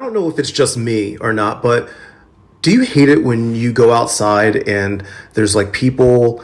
I don't know if it's just me or not, but do you hate it when you go outside and there's like people